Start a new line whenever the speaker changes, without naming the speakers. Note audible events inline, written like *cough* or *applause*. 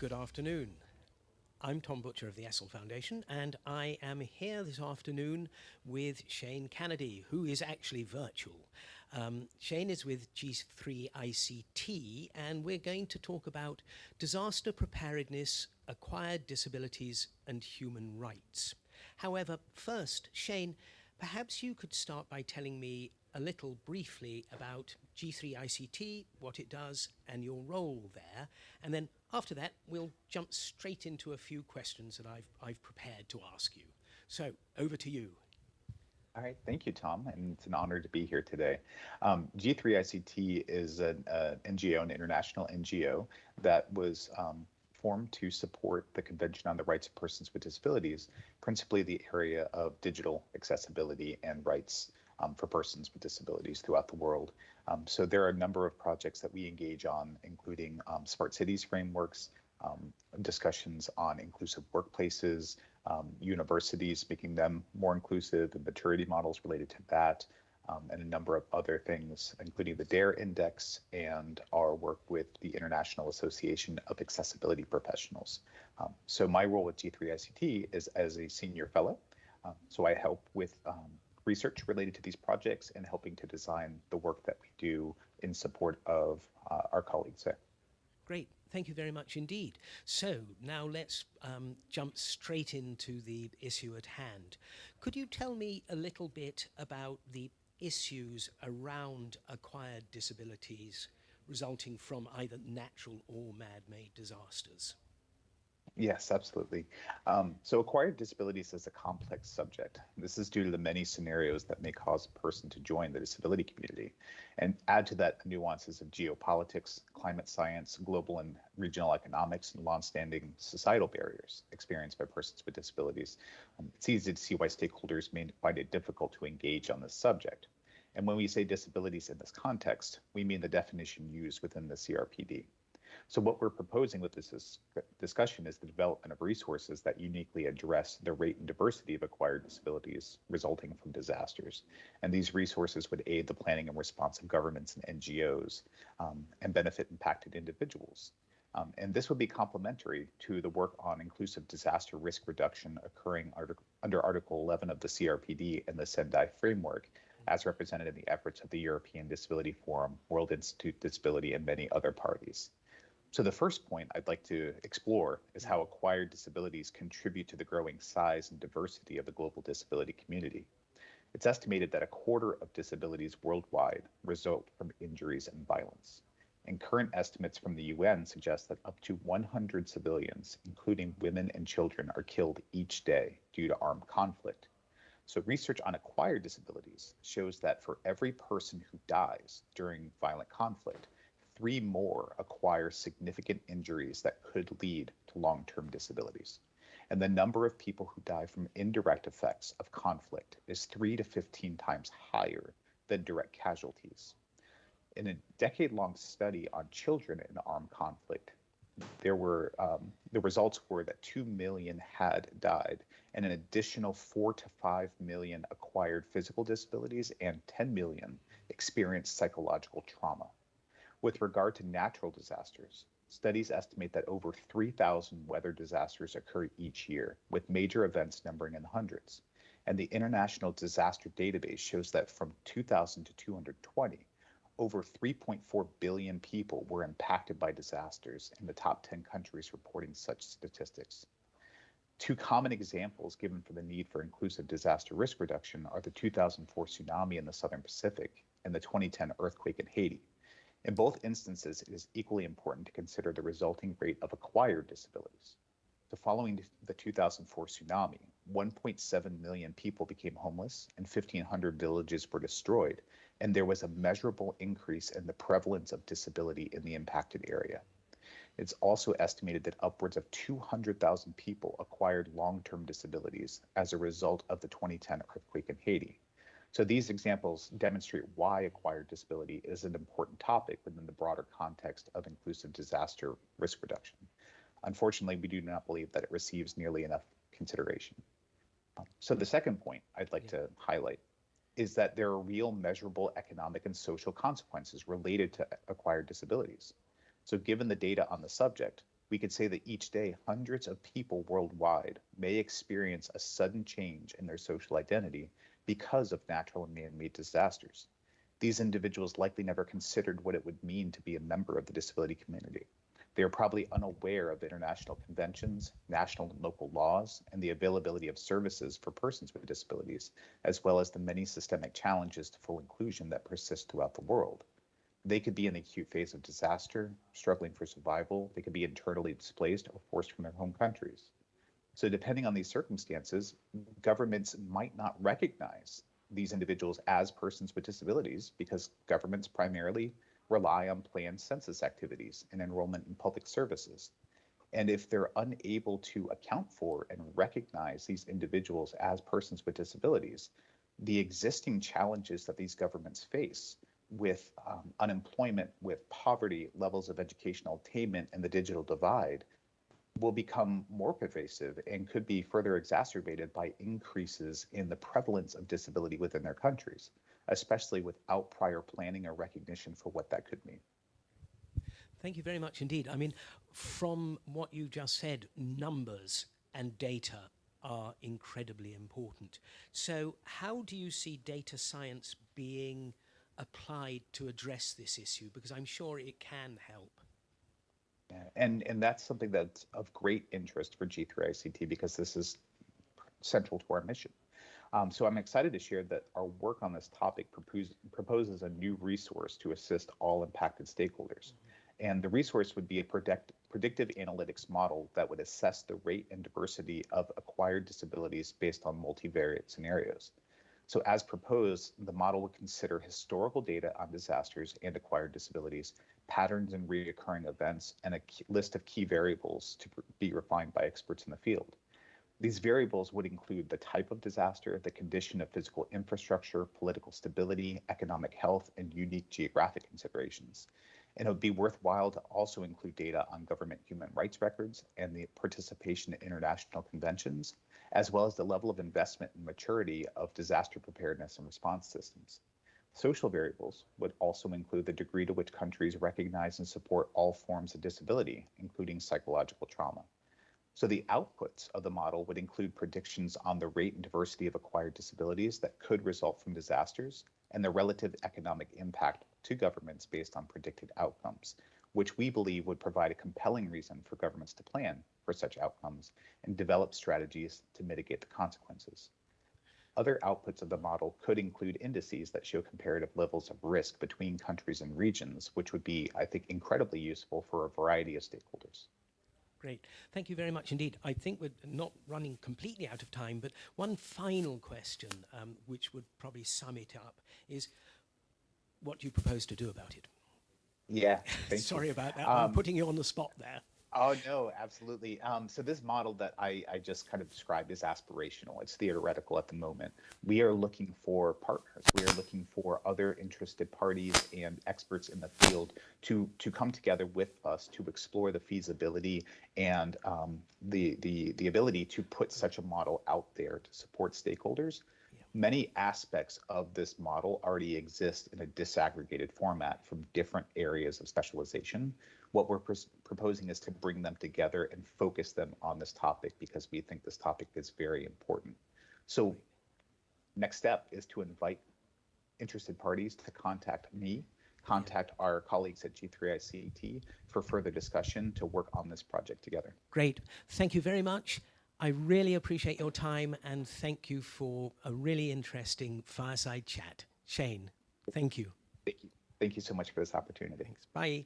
Good afternoon. I'm Tom Butcher of the Essl Foundation, and I am here this afternoon with Shane Kennedy, who is actually virtual. Um, Shane is with G3ICT, and we're going to talk about disaster preparedness, acquired disabilities, and human rights. However, first, Shane, perhaps you could start by telling me a little briefly about G3ICT, what it does, and your role there. And then after that, we'll jump straight into a few questions that I've, I've prepared to ask you. So over to you.
All right, thank you, Tom, and it's an honor to be here today. Um, G3ICT is an uh, NGO, an international NGO that was um, formed to support the Convention on the Rights of Persons with Disabilities, principally the area of digital accessibility and rights um, for persons with disabilities throughout the world. Um, so there are a number of projects that we engage on, including um, smart cities frameworks, um, discussions on inclusive workplaces, um, universities, making them more inclusive, and maturity models related to that, um, and a number of other things, including the DARE Index and our work with the International Association of Accessibility Professionals. so my role at G3ICT is as a senior fellow. so I help with research related to these projects and helping to design the work that we do in support of uh, our colleagues there.
Great. Thank you very much indeed. So now let's um, jump straight into the issue at hand. Could you tell me a little bit about the issues around acquired disabilities resulting from either natural or man-made disasters?
Yes, absolutely. Um, so acquired disabilities is a complex subject. This is due to the many scenarios that may cause a person to join the disability community and add to that the nuances of geopolitics, climate science, global and regional economics, and longstanding societal barriers experienced by persons with disabilities. Um, it's easy to see why stakeholders may find it difficult to engage on this subject. And when we say disabilities in this context, we mean the definition used within the CRPD. So what we're proposing with this discussion is the development of resources that uniquely address the rate and diversity of acquired disabilities resulting from disasters. And these resources would aid the planning and response of governments and NGOs um, and benefit impacted individuals. Um, and this would be complementary to the work on inclusive disaster risk reduction occurring under Article 11 of the CRPD and the Sendai framework, as represented in the efforts of the European Disability Forum, World Institute Disability, and many other parties. So the first point I'd like to explore is how acquired disabilities contribute to the growing size and diversity of the global disability community. It's estimated that a quarter of disabilities worldwide result from injuries and violence. And current estimates from the UN suggest that up to 100 civilians, including women and children, are killed each day due to armed conflict. So research on acquired disabilities shows that for every person who dies during violent conflict, three more acquire significant injuries that could lead to long term disabilities. And the number of people who die from indirect effects of conflict is 3 to 15 times higher than direct casualties. In a decade long study on children in armed conflict, there were um, the results were that 2 million had died and an additional 4 to 5 million acquired physical disabilities and 10 million experienced psychological trauma. With regard to natural disasters, studies estimate that over 3,000 weather disasters occur each year, with major events numbering in the hundreds. And the International Disaster Database shows that from 2000 to 220, over 3.4 billion people were impacted by disasters in the top 10 countries reporting such statistics. Two common examples given for the need for inclusive disaster risk reduction are the 2004 tsunami in the Southern Pacific and the 2010 earthquake in Haiti, in both instances, it is equally important to consider the resulting rate of acquired disabilities. So following the 2004 tsunami, 1.7 million people became homeless and 1,500 villages were destroyed, and there was a measurable increase in the prevalence of disability in the impacted area. It's also estimated that upwards of 200,000 people acquired long-term disabilities as a result of the 2010 earthquake in Haiti. So these examples demonstrate why acquired disability is an important topic within the broader context of inclusive disaster risk reduction. Unfortunately, we do not believe that it receives nearly enough consideration. Um, so the hmm. second point I'd like to highlight is that there are real measurable economic and social consequences related to acquired disabilities. So given the data on the subject, we could say that each day hundreds of people worldwide may experience a sudden change in their social identity because of natural and man-made disasters. These individuals likely never considered what it would mean to be a member of the disability community. They are probably unaware of international conventions, national and local laws, and the availability of services for persons with disabilities, as well as the many systemic challenges to full inclusion that persist throughout the world. They could be in the acute phase of disaster, struggling for survival. They could be internally displaced or forced from their home countries. So, depending on these circumstances, governments might not recognize these individuals as persons with disabilities because governments primarily rely on planned census activities and enrollment in public services. And if they're unable to account for and recognize these individuals as persons with disabilities, the existing challenges that these governments face with um, unemployment, with poverty, levels of educational attainment, and the digital divide will become more pervasive and could be further exacerbated by increases in the prevalence of disability within their countries, especially without prior planning or recognition for what that could mean.
Thank you very much indeed. I mean, from what you just said, numbers and data are incredibly important. So, how do you see data science being applied to address this issue? Because I'm sure it can help.
And and that's something that's of great interest for G3ICT because this is central to our mission. Um, so I'm excited to share that our work on this topic propose, proposes a new resource to assist all impacted stakeholders. Mm-hmm. And the resource would be a predict, predictive analytics model that would assess the rate and diversity of acquired disabilities based on multivariate scenarios. So as proposed, the model would consider historical data on disasters and acquired disabilities, patterns and reoccurring events, and a list of key variables to be refined by experts in the field. These variables would include the type of disaster, the condition of physical infrastructure, political stability, economic health, and unique geographic considerations. And it would be worthwhile to also include data on government human rights records and the participation in international conventions, as well as the level of investment and maturity of disaster preparedness and response systems. Social variables would also include the degree to which countries recognize and support all forms of disability, including psychological trauma. So the outputs of the model would include predictions on the rate and diversity of acquired disabilities that could result from disasters and the relative economic impact to governments based on predicted outcomes, which we believe would provide a compelling reason for governments to plan for such outcomes and develop strategies to mitigate the consequences. Other outputs of the model could include indices that show comparative levels of risk between countries and regions, which would be, I think, incredibly useful for a variety of stakeholders.
Great. Thank you very much indeed. I think we're not running completely out of time, but one final question, um, which would probably sum it up, is what do you propose to do about it?
Yeah. *laughs*
Sorry
you.
about that. Um, I'm putting you on the spot there.
Oh no, absolutely. Um, so this model that I, I just kind of described is aspirational. It's theoretical at the moment. We are looking for partners. We are looking for other interested parties and experts in the field to to come together with us to explore the feasibility and um, the the the ability to put such a model out there to support stakeholders. Many aspects of this model already exist in a disaggregated format from different areas of specialization what we're pr proposing is to bring them together and focus them on this topic because we think this topic is very important. So next step is to invite interested parties to contact me, contact our colleagues at G3ICT for further discussion to work on this project together.
Great. Thank you very much. I really appreciate your time and thank you for a really interesting fireside chat. Shane, thank you.
Thank you. Thank you so much for this opportunity.
Thanks. Bye.